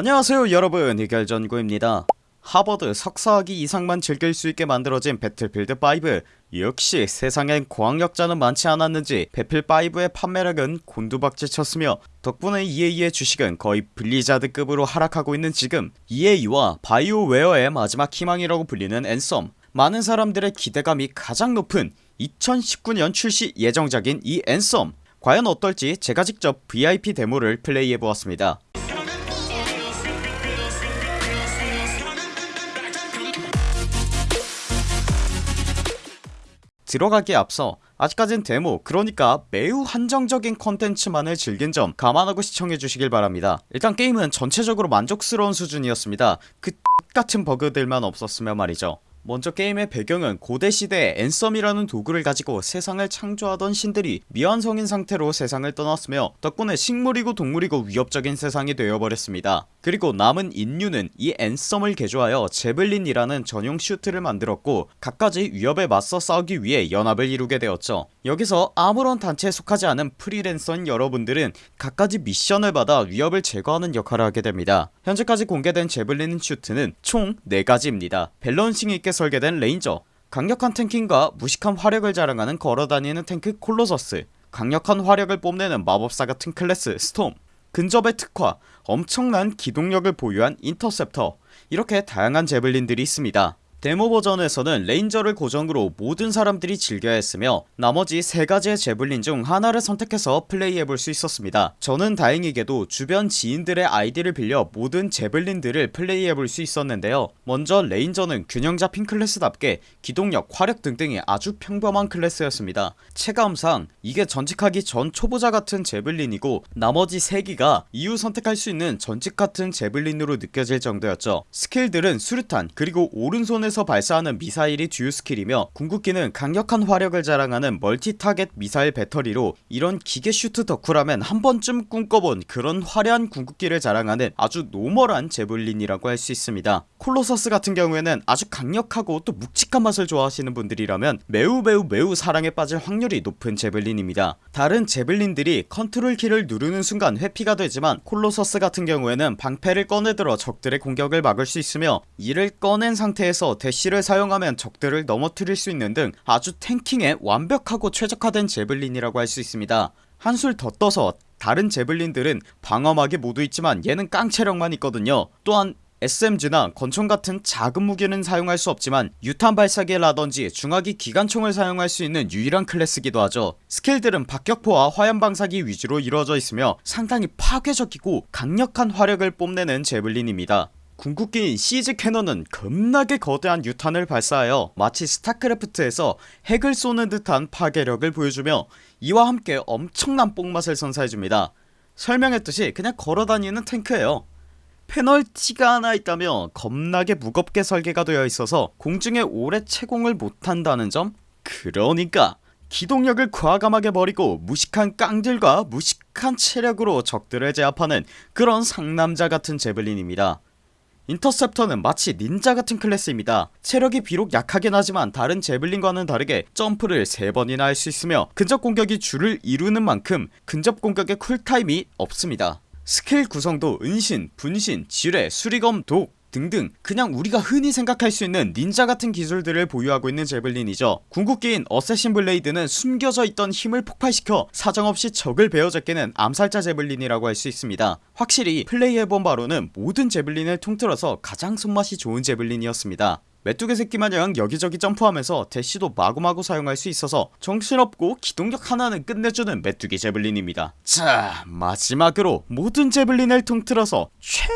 안녕하세요 여러분. 해결전구입니다. 하버드 석사학위 이상만 즐길 수 있게 만들어진 배틀필드5 역시 세상엔 고학력자는 많지 않았는지 배필5의 판매량은 곤두박질쳤으며 덕분에 EA의 주식은 거의 블리자드급으로 하락하고 있는 지금 EA와 바이오웨어의 마지막 희망이라고 불리는 앤썸. 많은 사람들의 기대감이 가장 높은 2019년 출시 예정작인 이 앤썸. 과연 어떨지 제가 직접 VIP 데모를 플레이해보았습니다 들어가기에 앞서 아직까진 데모 그러니까 매우 한정적인 컨텐츠만을 즐긴 점 감안하고 시청해주시길 바랍니다. 일단 게임은 전체적으로 만족스러운 수준이었습니다. 그 X같은 버그들만 없었으면 말이죠 먼저 게임의 배경은 고대시대에 앤썸이라는 도구를 가지고 세상을 창조하던 신들이 미완성인 상태로 세상을 떠났으며 덕분에 식물이고 동물이고 위협적인 세상이 되어버렸습니다. 그리고 남은 인류는 이 앤썸을 개조하여 제블린이라는 전용 슈트를 만들었고 갖가지 위협에 맞서 싸우기 위해 연합을 이루게 되었죠 여기서 아무런 단체에 속하지 않은 프리랜서인 여러분들은 갖가지 미션을 받아 위협을 제거하는 역할을 하게 됩니다. 현재까지 공개된 제블린 슈트는 총 4가지입니다. balancing 있게 설계된 레인저 강력한 tanking과 무식한 화력을 자랑하는 걸어다니는 탱크 콜로서스 강력한 화력을 뽐내는 마법사 같은 클래스 스톰 근접에 특화 엄청난 기동력을 보유한 인터셉터 이렇게 다양한 제블린들이 있습니다 데모 버전에서는 레인저를 고정으로 모든 사람들이 즐겨야 했으며 나머지 3가지의 제블린 중 하나를 선택해서 플레이해볼 수 있었습니다. 저는 다행히게도 주변 지인들의 아이디를 빌려 모든 제블린들을 플레이해볼 수 있었는데요. 먼저 레인저는 균형 잡힌 클래스답게 기동력 화력 등등이 아주 평범한 클래스였습니다. 체감상 이게 전직하기 전 초보자 같은 제블린이고 나머지 3기가 이후 선택할 수 있는 전직 같은 제블린으로 느껴질 정도였죠. 스킬들은 수류탄 그리고 오른손에서 발사하는 미사일이 주요 스킬이며 궁극기는 강력한 화력을 자랑하는 multi target missile battery로 이런 기계 슈트 덕후라면 한번쯤 꿈꿔본 그런 화려한 궁극기를 자랑하는 아주 normal한 javelin이라고 할 수 있습니다. Colossus 같은 경우에는 아주 강력하고 또 묵직한 맛을 좋아하시는 분들이라면 매우 매우 매우 사랑에 빠질 확률이 높은 javelin입니다. 다른 javelin들이 컨트롤 키를 누르는 순간 회피가 되지만 Colossus 같은 경우에는 방패를 꺼내들어 적들의 공격을 막을 수 있으며 이를 꺼낸 상태에서 대시를 사용하면 적들을 넘어뜨릴 수 있는 등 아주 tanking에 완벽하고 최적화된 javelin이라고 할 수 있습니다. 한술 더 떠서 다른 javelin들은 방어막이 모두 있지만 얘는 깡체력만 있거든요. 또한 SMG나 권총 같은 작은 무기는 사용할 수 없지만 유탄 발사기라던지 중화기 기관총을 사용할 수 있는 유일한 클래스기도 하죠. 스킬들은 박격포와 화염방사기 위주로 이루어져 있으며 상당히 파괴적이고 강력한 화력을 뽐내는 javelin입니다 궁극기인 Siege Cannon은 겁나게 거대한 유탄을 발사하여 마치 StarCraft에서 핵을 쏘는 듯한 파괴력을 보여주며 이와 함께 엄청난 뽕맛을 선사해줍니다. 설명했듯이 그냥 걸어다니는 탱크예요. 페널티가 하나 있다면 겁나게 무겁게 설계가 되어 있어서 공중에 오래 체공을 못한다는 점? 그러니까 기동력을 과감하게 버리고 무식한 깡딜과 무식한 체력으로 적들을 제압하는 그런 상남자 같은 javelin입니다 Interceptor는 마치 닌자 같은 클래스입니다. 체력이 비록 약하긴 하지만 다른 javelin과는 다르게 점프를 3번이나 할 수 있으며 근접 공격이 주를 이루는 만큼 근접 공격의 쿨타임이 없습니다. 스킬 구성도 은신, 분신, 지뢰, 수리검, 독 등등 그냥 우리가 흔히 생각할 수 있는 닌자 같은 기술들을 보유하고 있는 javelin이죠. 궁극기인 Assassin Blade는 숨겨져 있던 힘을 폭발시켜 사정없이 적을 베어제끼는 암살자 javelin이라고 할 수 있습니다. 확실히 플레이해본 바로는 모든 javelin을 통틀어서 가장 손맛이 좋은 javelin이었습니다. 메뚜기 새끼마냥 여기저기 점프하면서 대시도 마구마구 사용할 수 있어서 정신없고 기동력 하나는 끝내주는 메뚜기 javelin입니다. 자 마지막으로 모든 javelin을 통틀어서 최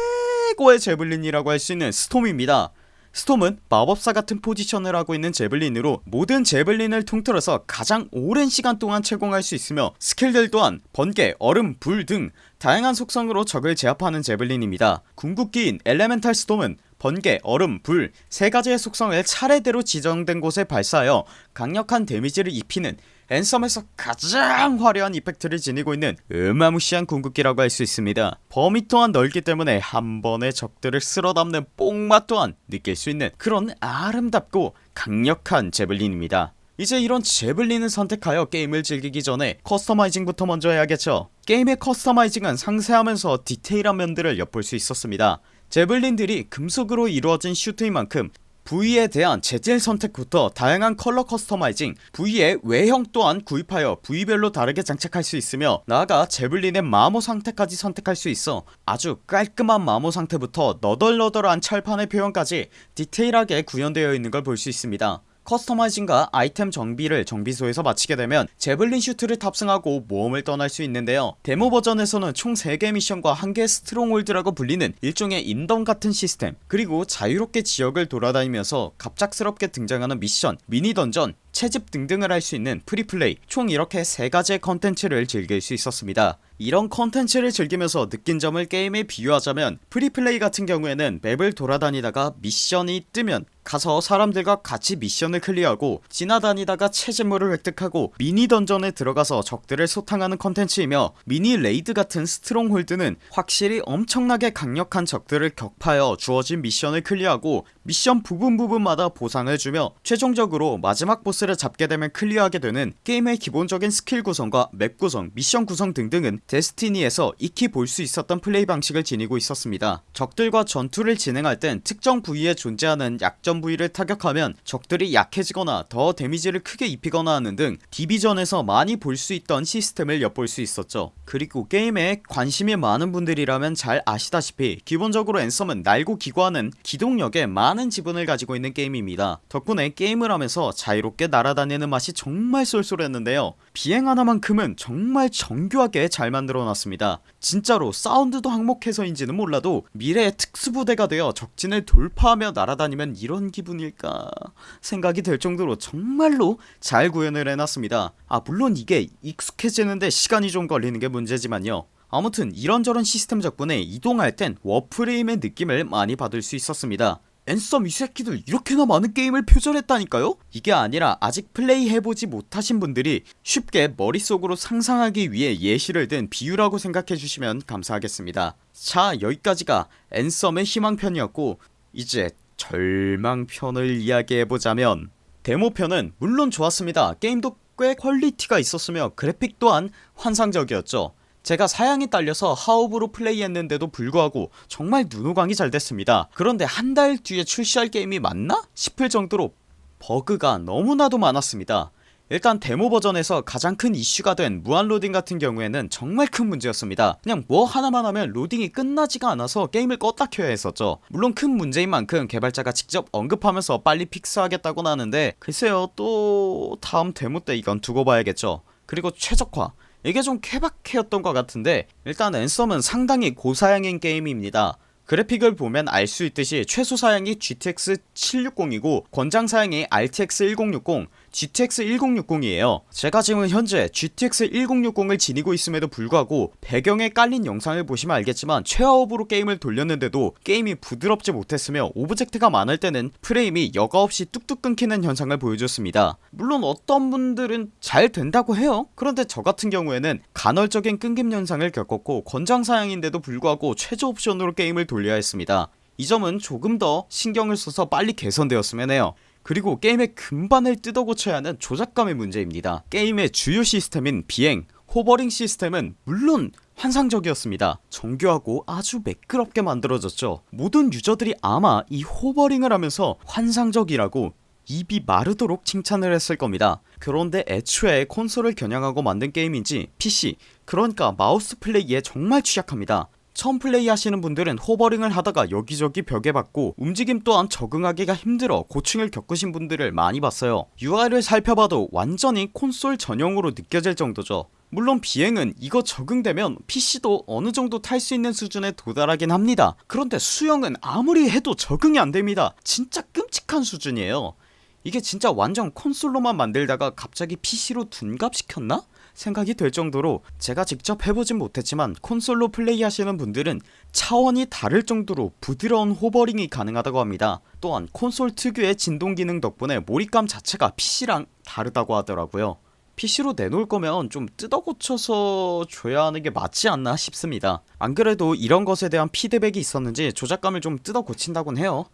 고의 javelin이라고 할 수 있는 Storm입니다. Storm은 마법사 같은 포지션을 하고 있는 javelin으로 모든 javelin을 통틀어서 가장 오랜 시간 동안 체공할 수 있으며 스킬들 또한 번개, 얼음, 불 등 다양한 속성으로 적을 제압하는 javelin입니다. 궁극기인 Elemental Storm은 번개, 얼음, 불 세가지의 속성을 차례대로 지정된 곳에 발사하여 강력한 데미지를 입히는 Anthem에서 가장 화려한 effect를 지니고 있는 어마무시한 궁극기라고 할 수 있습니다. 범위 또한 넓기 때문에 한 번에 적들을 쓸어담는 뽕맛 또한 느낄 수 있는 그런 아름답고 강력한 javelin입니다. 이제 이런 javelin을 선택하여 게임을 즐기기 전에 커스터마이징부터 먼저 해야겠죠. 게임의 커스터마이징은 상세하면서 디테일한 면들을 엿볼 수 있었습니다. javelin들이 금속으로 이루어진 슈트인 만큼 부위에 대한 재질 선택부터 다양한 컬러 커스터마이징 부위의 외형 또한 구입하여 부위별로 다르게 장착할 수 있으며 나아가 javelin의 마모 상태까지 선택할 수 있어 아주 깔끔한 마모 상태부터 너덜너덜한 철판의 표현까지 디테일하게 구현되어 있는 걸 볼 수 있습니다 커스터마이징과 아이템 정비를 정비소에서 마치게 되면 javelin 슈트를 탑승하고 모험을 떠날 수 있는데요. 데모 버전에서는 총 3개 미션과 1개 stronghold라고 불리는 일종의 인던 같은 시스템 그리고 자유롭게 지역을 돌아다니면서 갑작스럽게 등장하는 미션 미니 던전 채집 등등을 할 수 있는 freeplay 총 이렇게 3가지의 컨텐츠를 즐길 수 있었습니다 이런 컨텐츠를 즐기면서 느낀 점을 게임에 비유하자면 freeplay 같은 경우에는 맵을 돌아다니다가 미션이 뜨면 가서 사람들과 같이 미션을 클리어하고 지나다니다가 채집물을 획득하고 미니 던전에 들어가서 적들을 소탕하는 컨텐츠이며 미니 raid 같은 stronghold는 확실히 엄청나게 강력한 적들을 격파하여 주어진 미션을 클리어하고 미션 부분 부분마다 보상을 주며 최종적으로 마지막 보스를 잡게 되면 클리어하게 되는 게임의 기본적인 스킬 구성과 맵 구성 미션 구성 등등은 Destiny에서 익히 볼 수 있었던 플레이 방식을 지니고 있었습니다. 적들과 전투를 진행할 땐 특정 부위에 존재하는 약점 부위를 타격하면 적들이 약해지거나 더 데미지를 크게 입히거나 하는 등 디비전에서 많이 볼 수 있던 시스템을 엿볼 수 있었죠 그리고 게임에 관심이 많은 분들이라면 잘 아시다시피 기본적으로 앤썸은 날고 기구하는 기동력에 많은 지분을 가지고 있는 게임입니다. 덕분에 게임을 하면서 자유롭게 날아다니는 맛이 정말 쏠쏠했는데요. 비행 하나만큼은 정말 정교하게 잘 만들어놨습니다. 진짜로 사운드도 항목해서인지는 몰라도 미래의 특수부대가 되어 적진을 돌파하며 날아다니면 이런 기분일까 생각이 될 정도로 정말로 잘 구현을 해놨습니다. 아 물론 이게 익숙해지는데 시간이 좀 걸리는 게 문제지만요. 아무튼 이런저런 시스템 덕분에 이동할 땐 워프레임의 느낌을 많이 받을 수 있었습니다. 앤썸 이 새끼들 이렇게나 많은 게임을 표절했다니까요? 이게 아니라 아직 플레이 해보지 못하신 분들이 쉽게 머릿속으로 상상하기 위해 예시를 든 비유라고 생각해주시면 감사하겠습니다. 자 여기까지가 앤썸의 희망편이었고 이제 절망편을 이야기해보자면 데모편은 물론 좋았습니다. 게임도 꽤 quality가 있었으며 그래픽 또한 환상적이었죠 제가 사양이 딸려서 하옵으로 플레이했는데도 불구하고 정말 눈호강이 잘 됐습니다 그런데 한 달 뒤에 출시할 게임이 맞나? 싶을 정도로 버그가 너무나도 많았습니다 일단 데모 버전에서 가장 큰 이슈가 된 무한로딩 같은 경우에는 정말 큰 문제였습니다. 그냥 뭐 하나만 하면 로딩이 끝나지가 않아서 게임을 껐다 켜야 했었죠. 물론 큰 문제인 만큼 개발자가 직접 언급하면서 빨리 fix하겠다고는 하는데 글쎄요 또 다음 데모 때 이건 두고 봐야겠죠. 그리고 최적화. 이게 좀 케바케였던 것 같은데 일단 Anthem은 상당히 고사양인 게임입니다. 그래픽을 보면 알 수 있듯이 최소 사양이 GTX 760이고 권장 사양이 RTX 1060 GTX 1060이에요. 제가 지금 현재 GTX 1060을 지니고 있음에도 불구하고 배경에 깔린 영상을 보시면 알겠지만 최하옵으로 게임을 돌렸는데도 게임이 부드럽지 못했으며 오브젝트가 많을 때는 프레임이 여과없이 뚝뚝 끊기는 현상을 보여줬습니다. 물론 어떤 분들은 잘 된다고 해요. 그런데 저같은 경우에는 간헐적인 끊김 현상을 겪었고 권장 사양인데도 불구하고 최저 옵션으로 게임을 돌려야 했습니다. 이 점은 조금 더 신경을 써서 빨리 개선되었으면 해요 그리고 게임의 근간을 뜯어 고쳐야 하는 조작감의 문제입니다. 게임의 주요 시스템인 비행, hovering 시스템은 물론 환상적이었습니다. 정교하고 아주 매끄럽게 만들어졌죠. 모든 유저들이 아마 이 hovering을 하면서 환상적이라고 입이 마르도록 칭찬을 했을 겁니다. 그런데 애초에 콘솔을 겨냥하고 만든 게임인지 PC 그러니까 마우스 플레이에 정말 취약합니다 처음 플레이 하시는 분들은 호버링을 하다가 여기저기 벽에 박고 움직임 또한 적응하기가 힘들어 고충을 겪으신 분들을 많이 봤어요. UI를 살펴봐도 완전히 콘솔 전용으로 느껴질 정도죠. 물론 비행은 이거 적응되면 PC도 어느정도 탈 수 있는 수준에 도달하긴 합니다. 그런데 수영은 아무리 해도 적응이 안됩니다. 진짜 끔찍한 수준이에요. 이게 진짜 완전 콘솔로만 만들다가 갑자기 PC로 둔갑시켰나? 생각이 될 정도로 제가 직접 해보진 못했지만 콘솔로 플레이하시는 분들은 차원이 다를 정도로 부드러운 hovering이 가능하다고 합니다. 또한 콘솔 특유의 진동 기능 덕분에 몰입감 자체가 PC랑 다르다고 하더라고요. PC로 내놓을 거면 좀 뜯어 고쳐서 줘야 하는 게 맞지 않나 싶습니다. 안 그래도 이런 것에 대한 피드백이 있었는지 조작감을 좀 뜯어 고친다곤 해요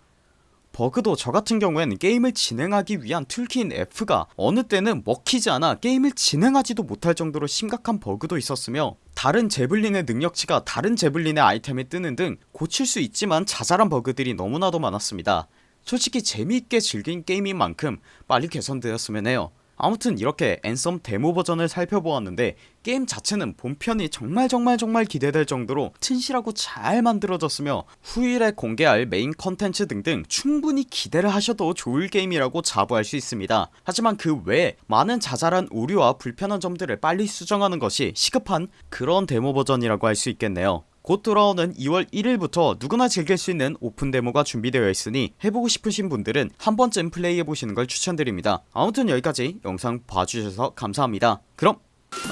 버그도 저같은 경우엔 게임을 진행하기 위한 tool key인 F가 어느 때는 먹히지 않아 게임을 진행하지도 못할 정도로 심각한 버그도 있었으며 다른 Javelin의 능력치가 다른 Javelin의 아이템에 뜨는 등 고칠 수 있지만 자잘한 버그들이 너무나도 많았습니다. 솔직히 재미있게 즐긴 게임인 만큼 빨리 개선되었으면 해요 아무튼 이렇게 Anthem 데모 버전을 살펴보았는데 게임 자체는 본편이 정말 정말 정말 기대될 정도로 튼실하고 잘 만들어졌으며 후일에 공개할 메인 컨텐츠 등등 충분히 기대를 하셔도 좋을 게임이라고 자부할 수 있습니다. 하지만 그 외에 많은 자잘한 오류와 불편한 점들을 빨리 수정하는 것이 시급한 그런 데모 버전이라고 할 수 있겠네요 곧 돌아오는 2월 1일부터 누구나 즐길 수 있는 오픈 데모가 준비되어 있으니 해보고 싶으신 분들은 한 번쯤 플레이해보시는 걸 추천드립니다. 아무튼 여기까지 영상 봐주셔서 감사합니다. 그럼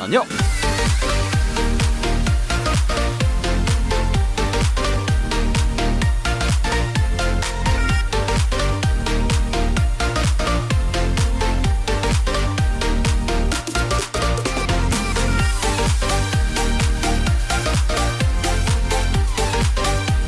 안녕